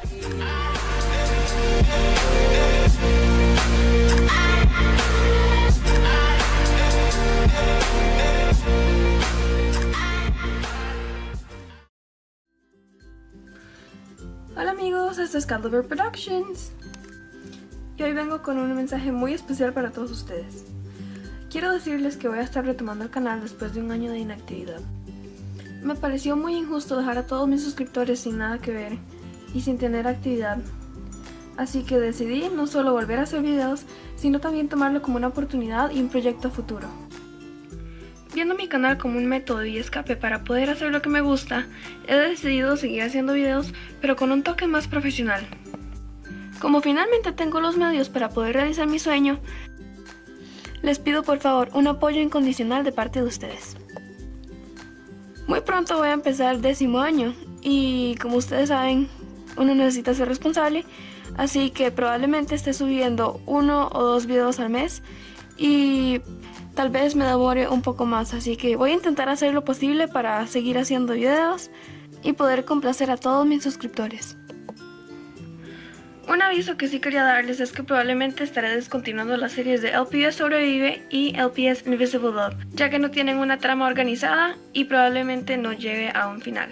Hola amigos, esto es Caldover Productions y hoy vengo con un mensaje muy especial para todos ustedes. Quiero decirles que voy a estar retomando el canal después de un año de inactividad. Me pareció muy injusto dejar a todos mis suscriptores sin nada que ver y sin tener actividad. Así que decidí no solo volver a hacer videos, sino también tomarlo como una oportunidad y un proyecto futuro. Viendo mi canal como un método y escape para poder hacer lo que me gusta, he decidido seguir haciendo videos pero con un toque más profesional. Como finalmente tengo los medios para poder realizar mi sueño, les pido por favor un apoyo incondicional de parte de ustedes. Muy pronto voy a empezar décimo año y como ustedes saben, uno necesita ser responsable, así que probablemente esté subiendo uno o dos videos al mes y tal vez me demore un poco más, así que voy a intentar hacer lo posible para seguir haciendo videos y poder complacer a todos mis suscriptores. Un aviso que sí quería darles es que probablemente estaré descontinuando las series de LPS Sobrevive y LPS Invisible Love, ya que no tienen una trama organizada y probablemente no llegue a un final.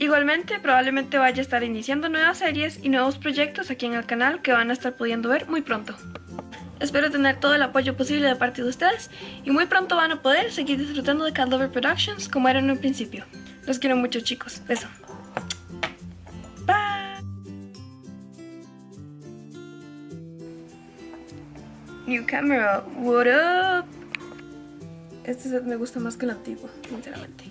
Igualmente, probablemente vaya a estar iniciando nuevas series y nuevos proyectos aquí en el canal que van a estar pudiendo ver muy pronto. Espero tener todo el apoyo posible de parte de ustedes y muy pronto van a poder seguir disfrutando de Caldover Productions como era en un principio. Los quiero mucho chicos. Beso. New camera, what up? Este set me gusta más que el antiguo, sinceramente.